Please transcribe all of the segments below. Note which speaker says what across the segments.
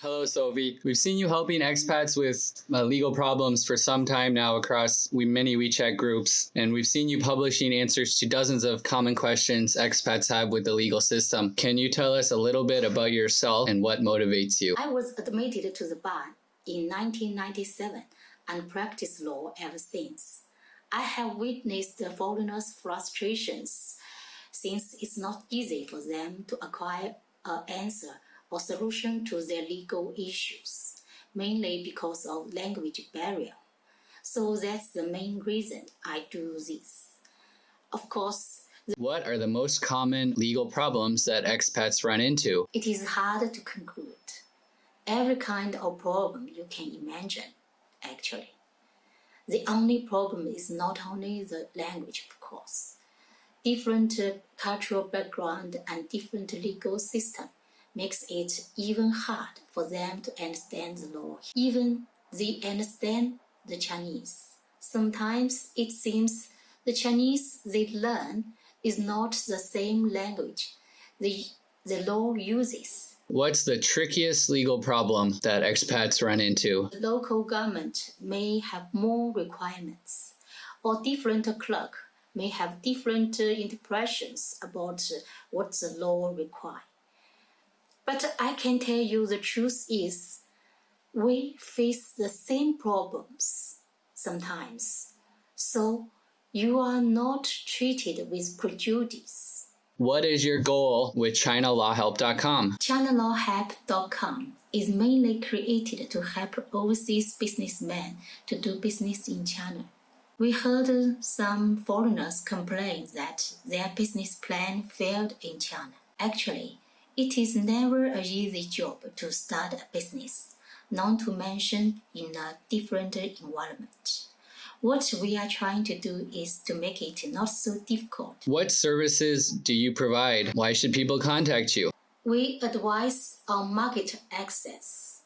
Speaker 1: Hello, Sophie. We've seen you helping expats with uh, legal problems for some time now across we, many WeChat groups, and we've seen you publishing answers to dozens of common questions expats have with the legal system. Can you tell us a little bit about yourself and what motivates you?
Speaker 2: I was admitted to the bar in 1997 and practiced law ever since. I have witnessed the foreigners' frustrations since it's not easy for them to acquire an answer or solution to their legal issues, mainly because of language barrier. So that's the main reason I do this. Of course,
Speaker 1: What are the most common legal problems that expats run into?
Speaker 2: it is hard to conclude. Every kind of problem you can imagine, actually. The only problem is not only the language, of course. Different cultural background and different legal system makes it even hard for them to understand the law. Even they understand the Chinese. Sometimes it seems the Chinese they learn is not the same language the, the law uses.
Speaker 1: What's the trickiest legal problem that expats run into?
Speaker 2: The local government may have more requirements, or different clerk may have different uh, interpretations about uh, what the law requires. But I can tell you the truth is, we face the same problems sometimes. So you are not treated with prejudice.
Speaker 1: What is your goal with ChinaLawHelp.com?
Speaker 2: ChinaLawHelp.com is mainly created to help overseas businessmen to do business in China. We heard some foreigners complain that their business plan failed in China. Actually, it is never a easy job to start a business, not to mention in a different environment. What we are trying to do is to make it not so difficult.
Speaker 1: What services do you provide? Why should people contact you?
Speaker 2: We advise on market access,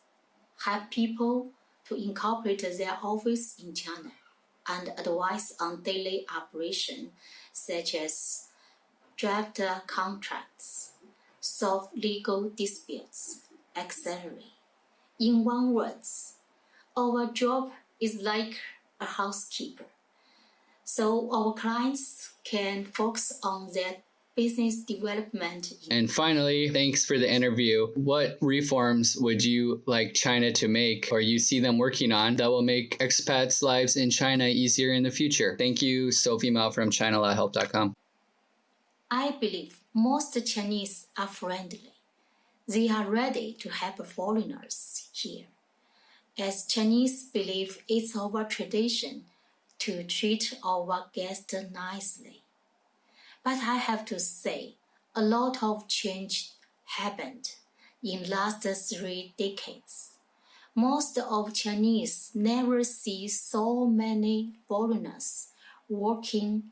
Speaker 2: help people to incorporate their office in China, and advise on daily operation such as draft contracts, solve legal disputes, etc. In one words, our job is like a housekeeper. So our clients can focus on their business development
Speaker 1: And finally, thanks for the interview. What reforms would you like China to make or you see them working on that will make expats' lives in China easier in the future? Thank you, Sophie Mao from ChinaLawHelp.com.
Speaker 2: I believe most Chinese are friendly. They are ready to help foreigners here. As Chinese believe it's our tradition to treat our guests nicely. But I have to say, a lot of change happened in last three decades. Most of Chinese never see so many foreigners working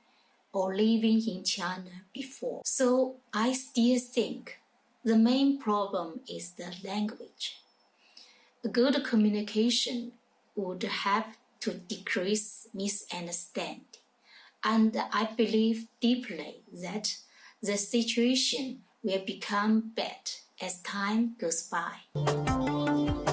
Speaker 2: or living in China before. So I still think the main problem is the language. A good communication would help to decrease misunderstanding. And I believe deeply that the situation will become better as time goes by.